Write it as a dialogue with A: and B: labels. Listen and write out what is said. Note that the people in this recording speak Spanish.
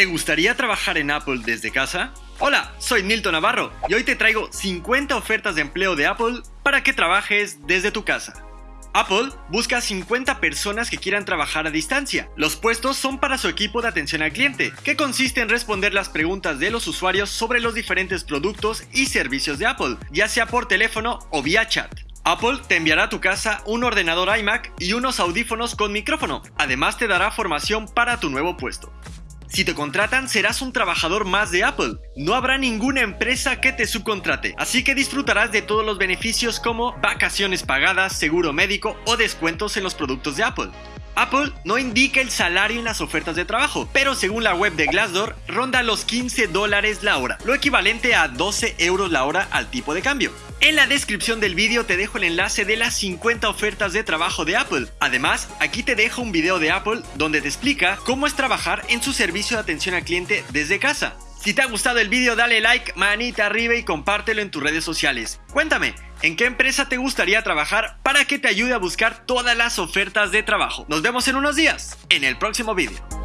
A: ¿Te gustaría trabajar en Apple desde casa? Hola, soy Milton Navarro y hoy te traigo 50 ofertas de empleo de Apple para que trabajes desde tu casa. Apple busca 50 personas que quieran trabajar a distancia. Los puestos son para su equipo de atención al cliente, que consiste en responder las preguntas de los usuarios sobre los diferentes productos y servicios de Apple, ya sea por teléfono o vía chat. Apple te enviará a tu casa un ordenador iMac y unos audífonos con micrófono. Además te dará formación para tu nuevo puesto. Si te contratan, serás un trabajador más de Apple. No habrá ninguna empresa que te subcontrate, así que disfrutarás de todos los beneficios como vacaciones pagadas, seguro médico o descuentos en los productos de Apple. Apple no indica el salario en las ofertas de trabajo, pero según la web de Glassdoor, ronda los 15 dólares la hora, lo equivalente a 12 euros la hora al tipo de cambio. En la descripción del vídeo te dejo el enlace de las 50 ofertas de trabajo de Apple. Además, aquí te dejo un video de Apple donde te explica cómo es trabajar en su servicio de atención al cliente desde casa. Si te ha gustado el vídeo dale like, manita arriba y compártelo en tus redes sociales. Cuéntame, ¿en qué empresa te gustaría trabajar para que te ayude a buscar todas las ofertas de trabajo? Nos vemos en unos días, en el próximo vídeo.